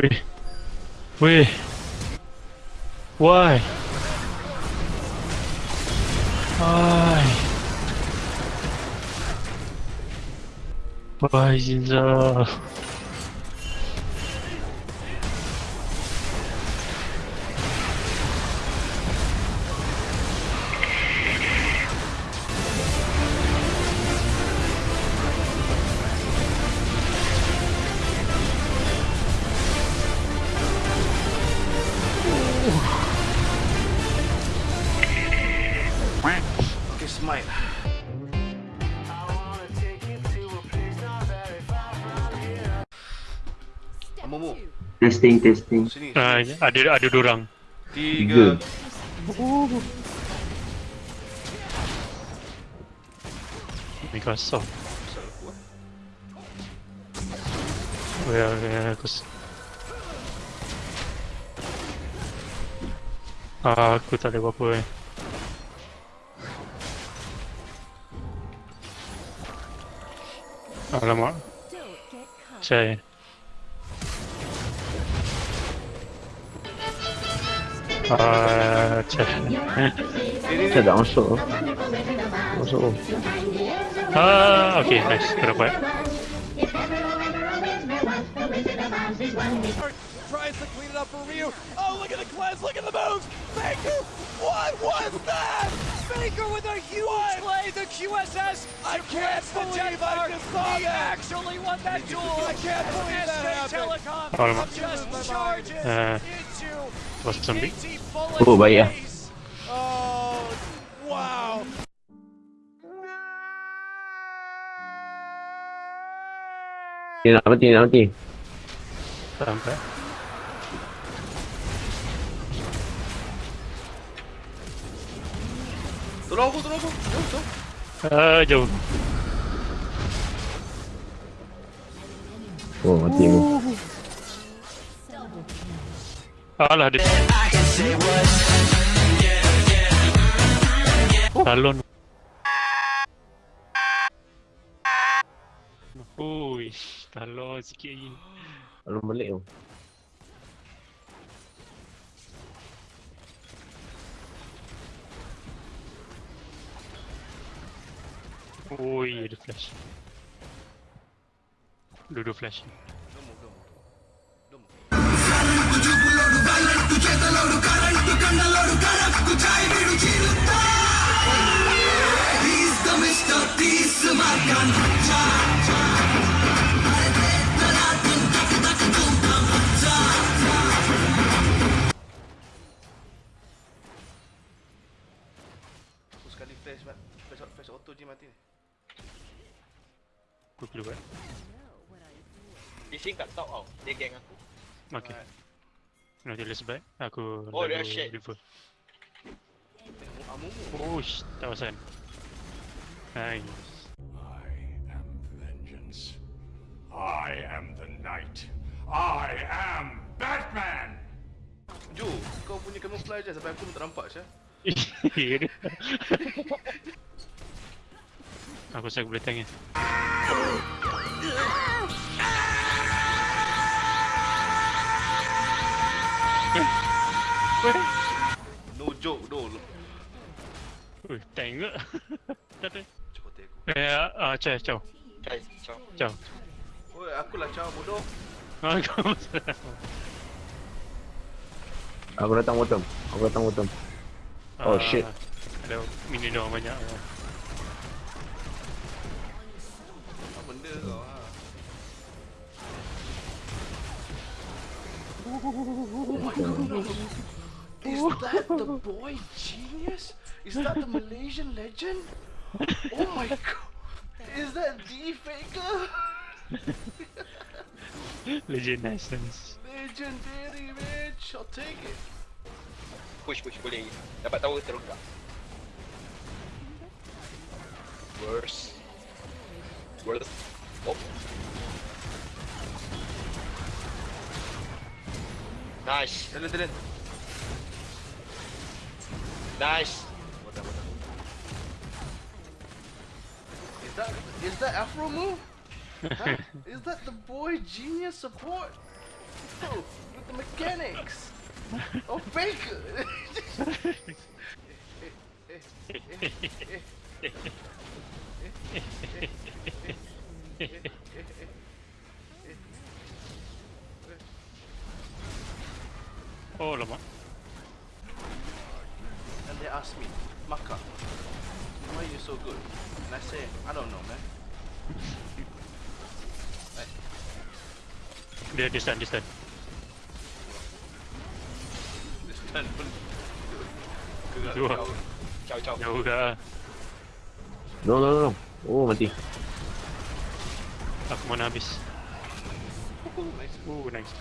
Wait. Wait. Why? Why? Why is it... Uh... Testing, testing. sini. Ah, sini. ada ada dua orang. Tiga. Microsoft. Aku eh. Well, yeah, cause... Ah, aku tak ada apa-apa eh. Alamak. Saya. 아, 참. 진짜 나왔어. 무서워. 아, 오케이, 나이스. 들어봐요. Tries to clean it up for Ryu. Oh, look at the cleanse, look at the moves! Faker, what was that? Faker with a huge play, the QSS. I can't believe I just saw he that. actually won that duel. I can't believe that happened. Telecom Alamak. just charges Uh, into was zombie. KT full Oh, of baik lah. face. Oh, wow. Dia nak mati, nak mati. Sampai. Tolong aku, tolong aku. Jom, jom. Ah, jauh. Oh, mati aku. Alah, dia... Talon. Ui, talon sikit lagi. Belum balik tu. Ui, ada flash. Dua-dua flash. Domo, domo. Domo. Aku sekali flash. Flash, flash auto je mati ni. Aku perlu buat. Dia sing kat top tau. Dia geng aku. Okay. Nanti let's back. Aku Oh, dia shit. river. Tengok Amumu. Oh, sh- tak pasal. Nice. I am vengeance. I am the night. I am Batman! Jo, kau punya camouflage je sampai aku pun tak nampak Syah. aku rasa aku boleh tangan. No joke. Ui, tank ke? tak ada. Cepat aku. Eh, ah, uh, ciao, ciao. Cai, ciao. Ciao. Oi, aku lah caw bodoh. Ah, kau. Aku datang bottom. Aku datang bottom. Oh, Ah, shit. Ada mini banyak. That the boy genius? Is that the Malaysian legend? Oh my god! Is that the faker? Legend nice, nice. Legendary bitch! I'll take it. Push, push boleh. Dapat tower terus tak? Worse. Worse. Oh. Nice. Talent, talent. Nice. Bodoh, bodoh. Is that is that Afro move? Huh? Is that the boy genius support? Oh, with the mechanics of Baker. Oh lama. And they asked me, Maka, why are you so good? And I say, I don't know, man. Dia distant distant. This time pun gerak Dua. kau. Ciao ciao. Jauh ke? No, no, no, no. Oh, mati. Aku mana habis. Oh nice. Oh, Nice.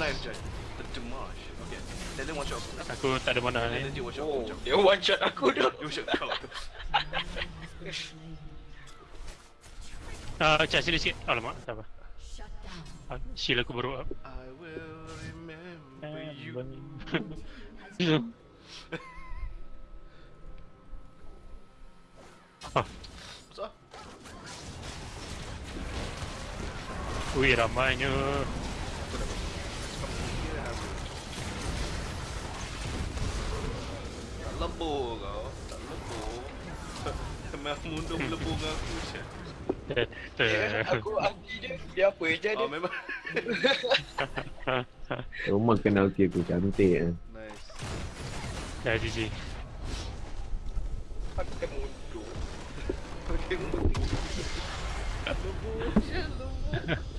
nice, oh, Jai. The damage. Okay. Dia one shot aku. Aku tak ada mana ni. dia one shot Oh, dia one shot aku dah. Dia one shot kau. Ah, cak sini sikit. Alamak, tak apa. Ah, shield aku baru up. I will remember Eh, you. Ah, ui ramainya. tak lebur kau. Tak lebur. Memang mundur lebur dengan aku je. Aku anti dia. Dia apa je dia? Oh, memang. Memang kenal ulti aku cantik eh. Nice. Dah GG. Pakai mundur. Okay, mundur. Lebur je, lebur.